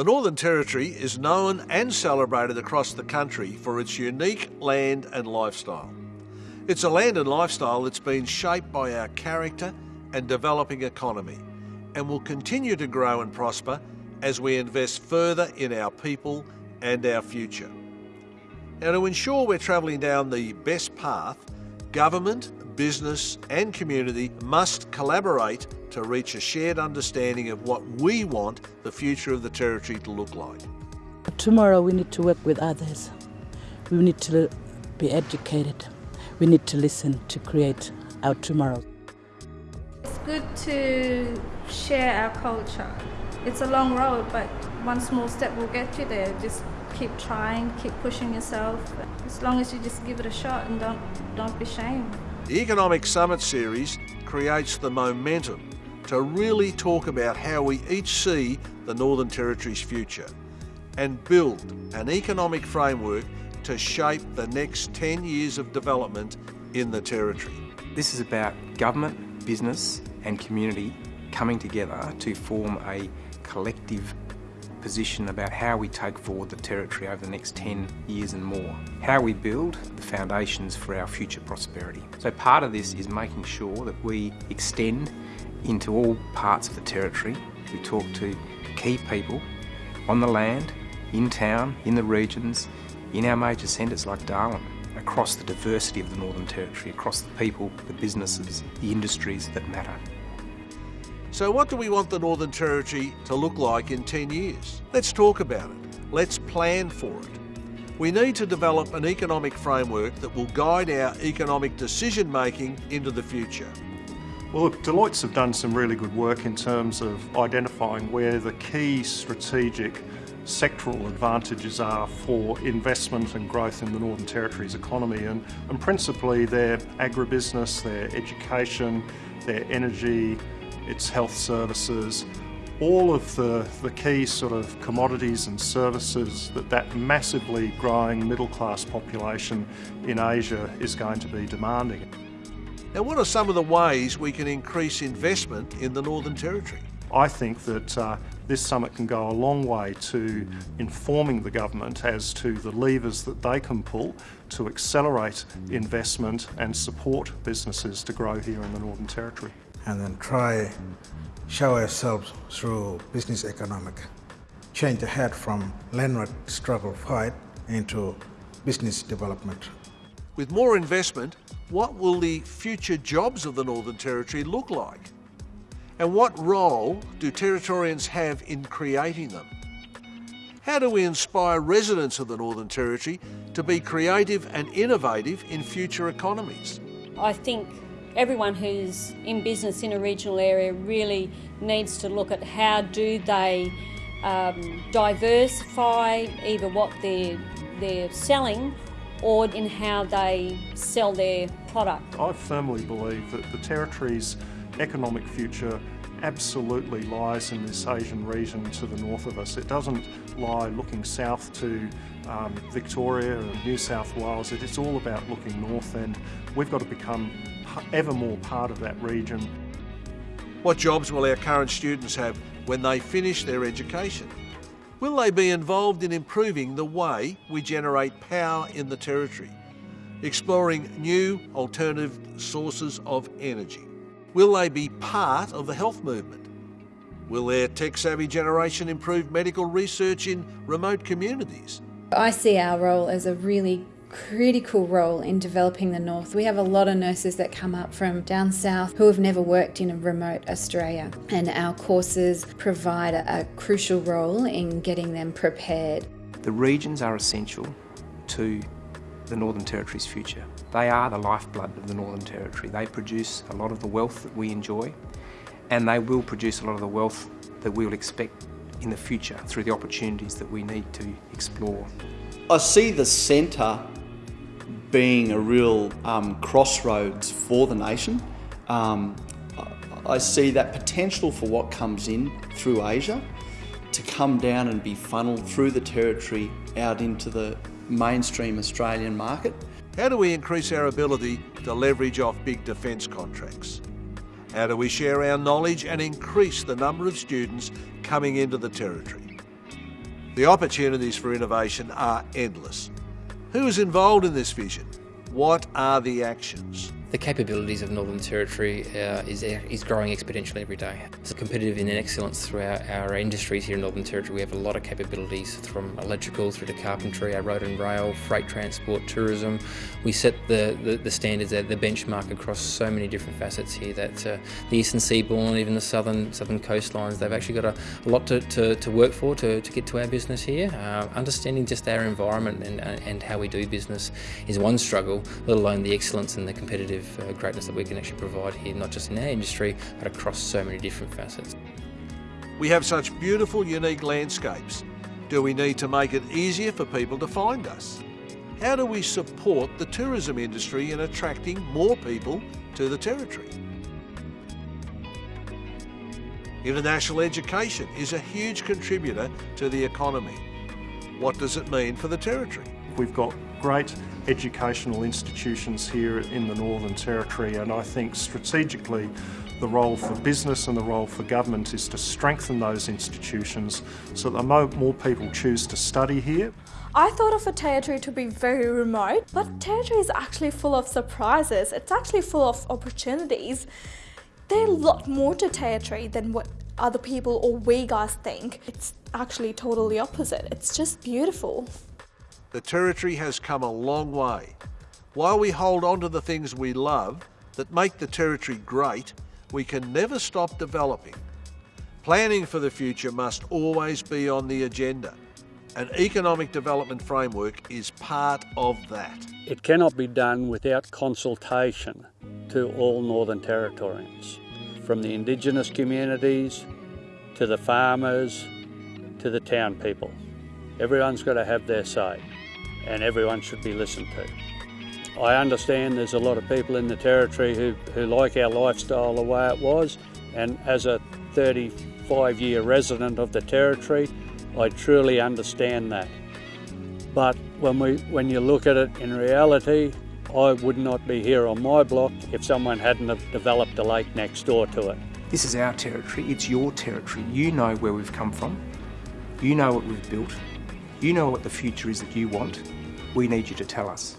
The Northern Territory is known and celebrated across the country for its unique land and lifestyle. It's a land and lifestyle that's been shaped by our character and developing economy and will continue to grow and prosper as we invest further in our people and our future. Now, to ensure we're travelling down the best path, government, business, and community must collaborate to reach a shared understanding of what we want the future of the Territory to look like. Tomorrow, we need to work with others. We need to be educated. We need to listen to create our tomorrow. It's good to share our culture. It's a long road, but one small step will get you there. Just keep trying, keep pushing yourself. As long as you just give it a shot and don't don't be ashamed. The Economic Summit Series creates the momentum to really talk about how we each see the Northern Territory's future and build an economic framework to shape the next 10 years of development in the Territory. This is about government, business and community coming together to form a collective position about how we take forward the Territory over the next 10 years and more. How we build the foundations for our future prosperity. So part of this is making sure that we extend into all parts of the Territory. We talk to key people on the land, in town, in the regions, in our major centres like Darwin, across the diversity of the Northern Territory, across the people, the businesses, the industries that matter. So what do we want the Northern Territory to look like in 10 years? Let's talk about it. Let's plan for it. We need to develop an economic framework that will guide our economic decision making into the future. Well, look, Deloitte's have done some really good work in terms of identifying where the key strategic sectoral advantages are for investment and growth in the Northern Territory's economy and, and principally their agribusiness, their education, their energy, its health services, all of the, the key sort of commodities and services that that massively growing middle class population in Asia is going to be demanding. Now, what are some of the ways we can increase investment in the Northern Territory? I think that uh, this summit can go a long way to informing the government as to the levers that they can pull to accelerate investment and support businesses to grow here in the Northern Territory. And then try show ourselves through business economic. Change the head from landward struggle fight into business development. With more investment, what will the future jobs of the Northern Territory look like? And what role do Territorians have in creating them? How do we inspire residents of the Northern Territory to be creative and innovative in future economies? I think everyone who's in business in a regional area really needs to look at how do they um, diversify either what they're, they're selling or in how they sell their product. I firmly believe that the Territory's economic future absolutely lies in this Asian region to the north of us. It doesn't lie looking south to um, Victoria or New South Wales. It is all about looking north and we've got to become ever more part of that region. What jobs will our current students have when they finish their education? Will they be involved in improving the way we generate power in the Territory? Exploring new alternative sources of energy? Will they be part of the health movement? Will their tech-savvy generation improve medical research in remote communities? I see our role as a really critical role in developing the North. We have a lot of nurses that come up from down south who have never worked in a remote Australia, and our courses provide a, a crucial role in getting them prepared. The regions are essential to the Northern Territory's future. They are the lifeblood of the Northern Territory. They produce a lot of the wealth that we enjoy and they will produce a lot of the wealth that we will expect in the future through the opportunities that we need to explore. I see the centre being a real um, crossroads for the nation. Um, I see that potential for what comes in through Asia to come down and be funneled through the territory out into the mainstream Australian market. How do we increase our ability to leverage off big defence contracts? How do we share our knowledge and increase the number of students coming into the Territory? The opportunities for innovation are endless. Who is involved in this vision? What are the actions? The capabilities of Northern Territory uh, is, is growing exponentially every day. It's competitive in excellence throughout our industries here in Northern Territory. We have a lot of capabilities from electrical through to carpentry, our road and rail, freight transport, tourism. We set the, the, the standards, the benchmark across so many different facets here that uh, the eastern seaboard, even the southern southern coastlines, they've actually got a, a lot to, to, to, work for to, to get to our business here. Uh, understanding just our environment and, and how we do business is one struggle, let alone the excellence and the competitive uh, greatness that we can actually provide here, not just in our industry, but across so many different facets. We have such beautiful, unique landscapes. Do we need to make it easier for people to find us? How do we support the tourism industry in attracting more people to the Territory? International education is a huge contributor to the economy. What does it mean for the Territory? We've got great educational institutions here in the Northern Territory and I think strategically the role for business and the role for government is to strengthen those institutions so that more people choose to study here. I thought of a territory to be very remote, but territory is actually full of surprises. It's actually full of opportunities. There's a lot more to territory than what other people or we guys think. It's actually totally opposite. It's just beautiful. The Territory has come a long way. While we hold on to the things we love that make the Territory great, we can never stop developing. Planning for the future must always be on the agenda. An economic development framework is part of that. It cannot be done without consultation to all Northern Territorians, from the Indigenous communities to the farmers to the town people. Everyone's got to have their say and everyone should be listened to. I understand there's a lot of people in the Territory who, who like our lifestyle the way it was, and as a 35 year resident of the Territory, I truly understand that. But when, we, when you look at it in reality, I would not be here on my block if someone hadn't have developed a lake next door to it. This is our territory, it's your territory. You know where we've come from, you know what we've built, you know what the future is that you want. We need you to tell us.